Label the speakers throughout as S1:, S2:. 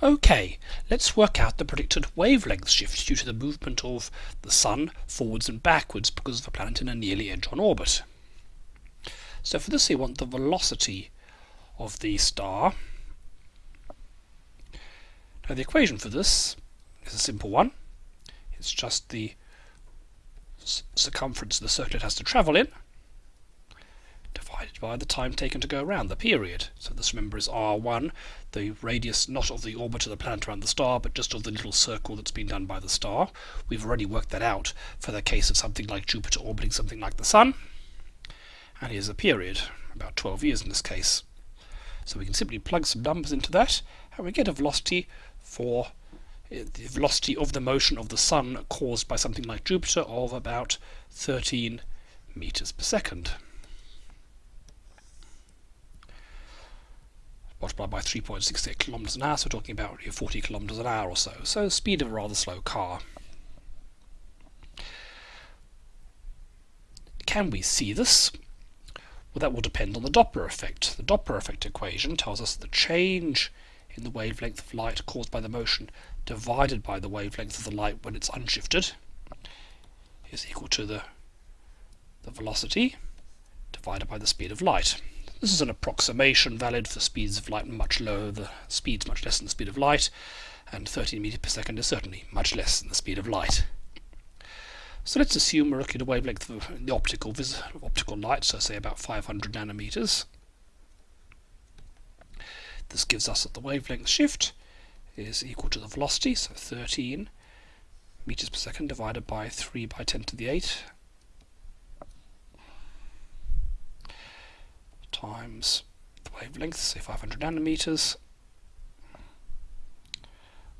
S1: Okay, let's work out the predicted wavelength shift due to the movement of the Sun forwards and backwards because of the planet in a nearly edge-on orbit. So for this we want the velocity of the star. Now the equation for this is a simple one. It's just the circumference the circle it has to travel in divided by the time taken to go around, the period. So this, remember, is r1, the radius not of the orbit of the planet around the star, but just of the little circle that's been done by the star. We've already worked that out for the case of something like Jupiter orbiting something like the Sun. And here's the period, about 12 years in this case. So we can simply plug some numbers into that, and we get a velocity for eh, the velocity of the motion of the Sun caused by something like Jupiter of about 13 meters per second. Multiplied by 3.68 kilometers an hour, so we're talking about 40 kilometers an hour or so. So speed of a rather slow car. Can we see this? Well, that will depend on the Doppler effect. The Doppler effect equation tells us the change in the wavelength of light caused by the motion divided by the wavelength of the light when it's unshifted is equal to the, the velocity divided by the speed of light. This is an approximation valid for speeds of light much lower, the speeds much less than the speed of light, and 13 meters per second is certainly much less than the speed of light. So let's assume we're looking at a wavelength of the optical optical light, so say about 500 nanometers. This gives us that the wavelength shift is equal to the velocity, so 13 meters per second divided by 3 by 10 to the 8 times the wavelength, say 500 nanometers,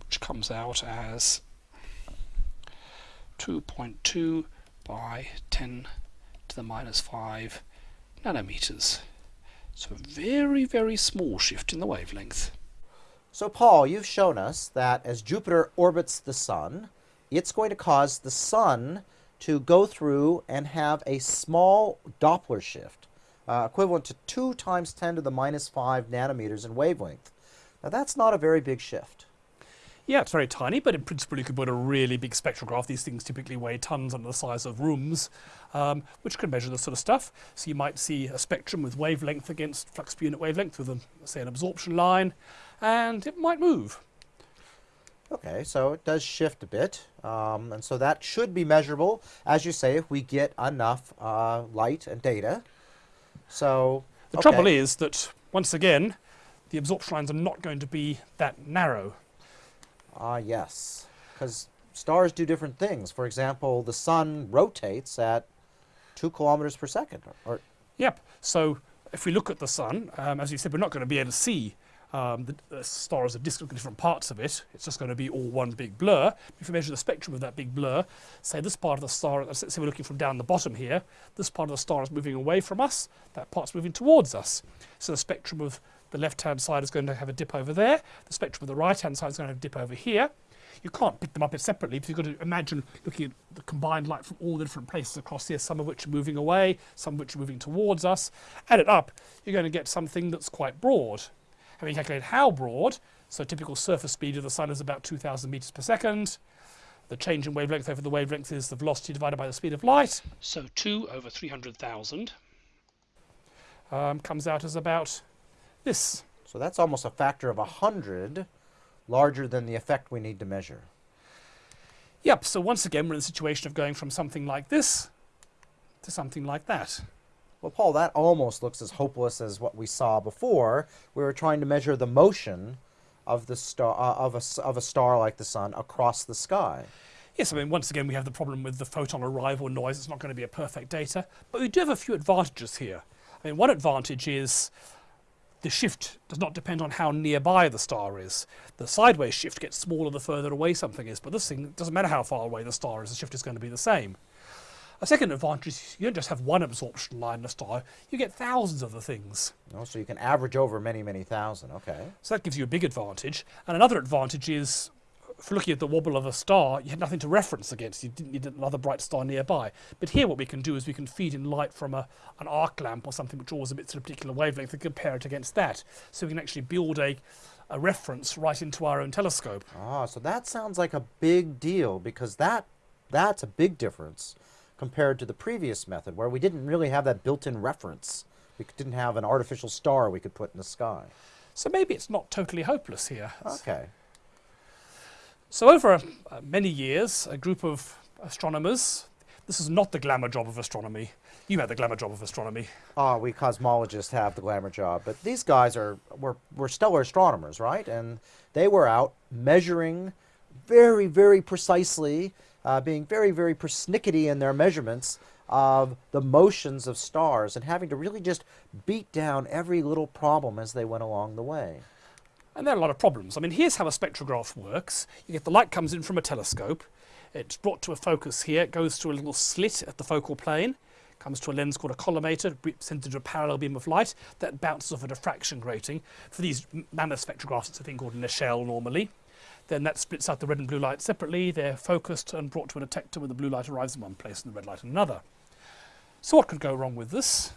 S1: which comes out as 2.2 by 10 to the minus 5 nanometers. So a very, very small shift in the wavelength.
S2: So Paul, you've shown us that as Jupiter orbits the Sun, it's going to cause the Sun to go through and have a small Doppler shift uh, equivalent to 2 times 10 to the minus 5 nanometers in wavelength. Now that's not a very big shift.
S3: Yeah, it's very tiny, but in principle you could put a really big spectrograph. These things typically weigh tons under the size of rooms, um, which can measure this sort of stuff. So you might see a spectrum with wavelength against flux per unit wavelength with, a, say, an absorption line, and it might move.
S2: Okay, so it does shift a bit, um, and so that should be measurable, as you say, if we get enough uh, light and data. So
S3: the okay. trouble is that once again, the absorption lines are not going to be that narrow.
S2: Ah, uh, yes, because stars do different things. For example, the sun rotates at two kilometers per second. Or, or
S3: yep. So if we look at the sun, um, as you said, we're not going to be able to see um, the, the star as a disk look at different parts of it. It's just going to be all one big blur. If we measure the spectrum of that big blur, say this part of the star, say we're looking from down the bottom here, this part of the star is moving away from us, that part's moving towards us. So the spectrum of the left-hand side is going to have a dip over there, the spectrum of the right-hand side is going to have a dip over here. You can't pick them up separately because you've got to imagine looking at the combined light from all the different places across here, some of which are moving away, some of which are moving towards us. Add it up, you're going to get something that's quite broad having calculated how broad, so typical surface speed of the sun is about 2,000 meters per second. The change in wavelength over the wavelength is the velocity divided by the speed of light.
S1: So 2 over 300,000
S3: um, comes out as about this.
S2: So that's almost a factor of 100 larger than the effect we need to measure.
S3: Yep, so once again we're in the situation of going from something like this to something like that.
S2: Well, Paul, that almost looks as hopeless as what we saw before. We were trying to measure the motion of the star uh, of a of a star like the sun across the sky.
S3: Yes, I mean once again we have the problem with the photon arrival noise. It's not going to be a perfect data, but we do have a few advantages here. I mean, one advantage is the shift does not depend on how nearby the star is. The sideways shift gets smaller the further away something is, but this thing doesn't matter how far away the star is, the shift is going to be the same. A second advantage is you don't just have one absorption line in a star, you get thousands of the things.
S2: Oh, so you can average over many, many thousand, okay.
S3: So that gives you a big advantage. And another advantage is for looking at the wobble of a star, you had nothing to reference against. You didn't need another bright star nearby. But here, what we can do is we can feed in light from a, an arc lamp or something which always emits a particular wavelength and compare it against that. So we can actually build a, a reference right into our own telescope.
S2: Ah, so that sounds like a big deal because that that's a big difference compared to the previous method where we didn't really have that built-in reference. We didn't have an artificial star we could put in the sky.
S3: So maybe it's not totally hopeless here.
S2: Okay.
S3: So over uh, many years, a group of astronomers, this is not the glamour job of astronomy. You had the glamour job of astronomy.
S2: Ah, we cosmologists have the glamour job, but these guys are were, were stellar astronomers, right? And they were out measuring very, very precisely, uh, being very, very persnickety in their measurements of the motions of stars and having to really just beat down every little problem as they went along the way.
S3: And there are a lot of problems. I mean, here's how a spectrograph works. You get the light comes in from a telescope. It's brought to a focus here. It goes through a little slit at the focal plane. Comes to a lens called a collimator, sends into a parallel beam of light that bounces off a diffraction grating. For these mammoth spectrographs, it's a thing called an Echelle normally. Then that splits out the red and blue light separately. They're focused and brought to a detector where the blue light arrives in one place and the red light in another. So what could go wrong with this?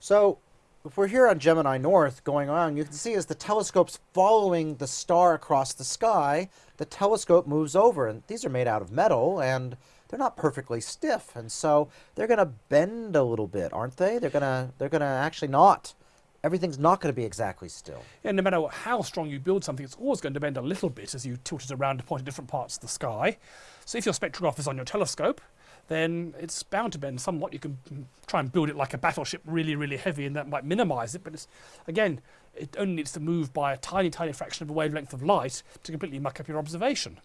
S2: So, if we're here on Gemini North going on, you can see as the telescope's following the star across the sky, the telescope moves over. And these are made out of metal and they're not perfectly stiff. And so they're going to bend a little bit, aren't they? They're going to they're going to actually not everything's not going to be exactly still.
S3: And no matter how strong you build something, it's always going to bend a little bit as you tilt it around to point at different parts of the sky. So if your spectrograph is on your telescope, then it's bound to bend somewhat. You can try and build it like a battleship, really, really heavy, and that might minimize it. But it's, again, it only needs to move by a tiny, tiny fraction of a wavelength of light to completely muck up your observation.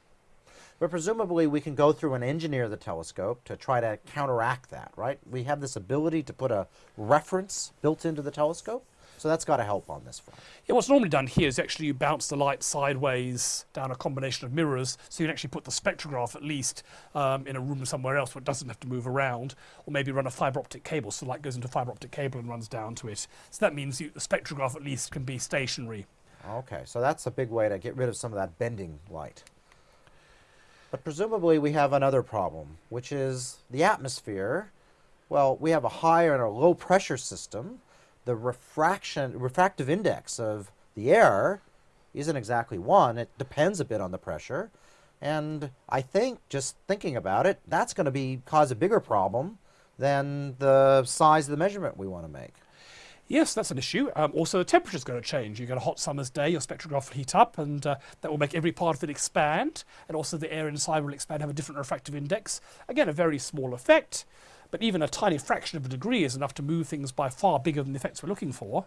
S2: But presumably we can go through and engineer the telescope to try to counteract that, right? We have this ability to put a reference built into the telescope. So that's got to help on this front.
S3: Yeah, what's normally done here is actually you bounce the light sideways down a combination of mirrors, so you can actually put the spectrograph at least um, in a room somewhere else where it doesn't have to move around, or maybe run a fibre optic cable, so the light goes into a fibre optic cable and runs down to it. So that means you, the spectrograph at least can be stationary.
S2: Okay, so that's a big way to get rid of some of that bending light. But presumably we have another problem, which is the atmosphere. Well, we have a high and a low pressure system. The refraction, refractive index of the air isn't exactly one. It depends a bit on the pressure. And I think, just thinking about it, that's going to be cause a bigger problem than the size of the measurement we want to make.
S3: Yes, that's an issue. Um, also, the temperature is going to change. You get a hot summer's day, your spectrograph will heat up, and uh, that will make every part of it expand. And also, the air inside will expand, have a different refractive index. Again, a very small effect, but even a tiny fraction of a degree is enough to move things by far bigger than the effects we're looking for.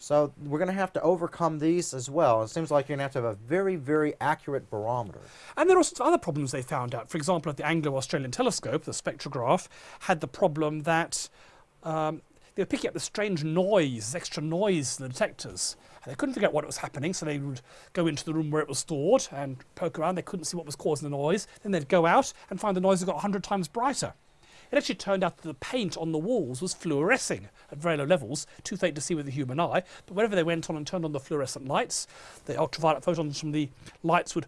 S2: So we're going to have to overcome these as well. It seems like you're going to have to have a very, very accurate barometer.
S3: And there are also other problems they found out. For example, at the Anglo-Australian telescope, the spectrograph had the problem that um, they were picking up the strange noise, extra noise in the detectors. And they couldn't figure out what was happening, so they would go into the room where it was stored and poke around. They couldn't see what was causing the noise. Then they'd go out and find the noise had got 100 times brighter. It actually turned out that the paint on the walls was fluorescing at very low levels, too faint to see with the human eye. But whenever they went on and turned on the fluorescent lights, the ultraviolet photons from the lights would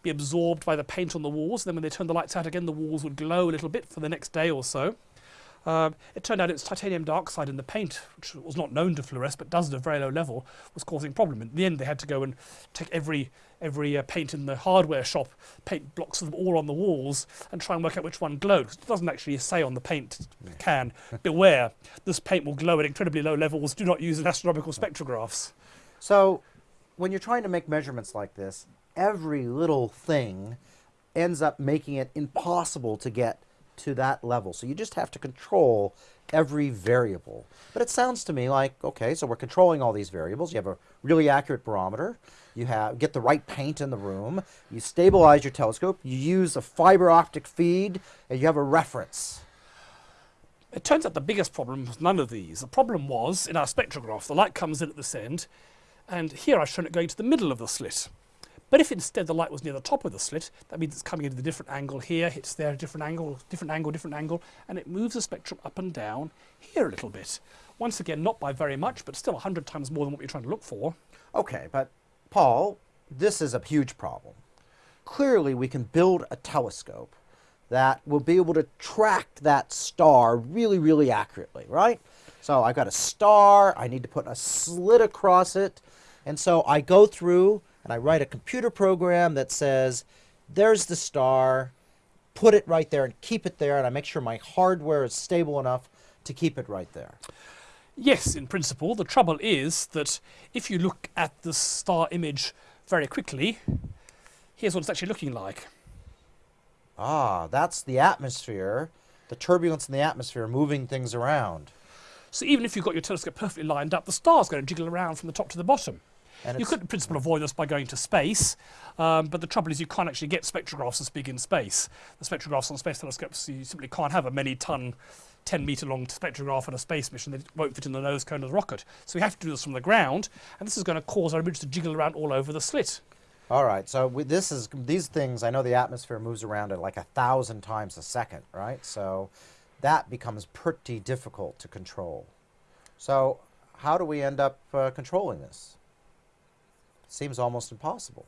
S3: be absorbed by the paint on the walls. Then when they turned the lights out again, the walls would glow a little bit for the next day or so. Um, it turned out it's titanium dioxide in the paint, which was not known to fluoresce but does at a very low level, was causing a problem. In the end, they had to go and take every every uh, paint in the hardware shop, paint blocks of them all on the walls, and try and work out which one glowed. 'Cause it doesn't actually say on the paint can, beware, this paint will glow at incredibly low levels. Do not use in astronomical spectrographs.
S2: So when you're trying to make measurements like this, every little thing ends up making it impossible to get to that level. So you just have to control every variable. But it sounds to me like, okay, so we're controlling all these variables. You have a really accurate barometer. You have get the right paint in the room. You stabilize your telescope. You use a fiber optic feed, and you have a reference.
S3: It turns out the biggest problem was none of these. The problem was in our spectrograph, the light comes in at this end, and here I've shown it going to the middle of the slit. But if instead the light was near the top of the slit, that means it's coming in at a different angle here, hits there, different angle, different angle, different angle, and it moves the spectrum up and down here a little bit. Once again, not by very much, but still 100 times more than what you're trying to look for.
S2: Okay, but Paul, this is a huge problem. Clearly, we can build a telescope that will be able to track that star really, really accurately, right? So I've got a star, I need to put a slit across it, and so I go through and I write a computer program that says, there's the star, put it right there and keep it there, and I make sure my hardware is stable enough to keep it right there.
S3: Yes, in principle. The trouble is that if you look at the star image very quickly, here's what it's actually looking like.
S2: Ah, that's the atmosphere, the turbulence in the atmosphere moving things around.
S3: So even if you've got your telescope perfectly lined up, the star's going to jiggle around from the top to the bottom.
S2: And
S3: You could, in principle, avoid this by going to space, um, but the trouble is you can't actually get spectrographs as big in space. The spectrographs on space telescopes, you simply can't have a many ton, 10 metre long spectrograph on a space mission. They won't fit in the nose cone of the rocket. So we have to do this from the ground, and this is going to cause our image to jiggle around all over the slit.
S2: All right, so we, this is these things. I know the atmosphere moves around at like a thousand times a second, right? So that becomes pretty difficult to control. So how do we end up uh, controlling this? Seems almost impossible.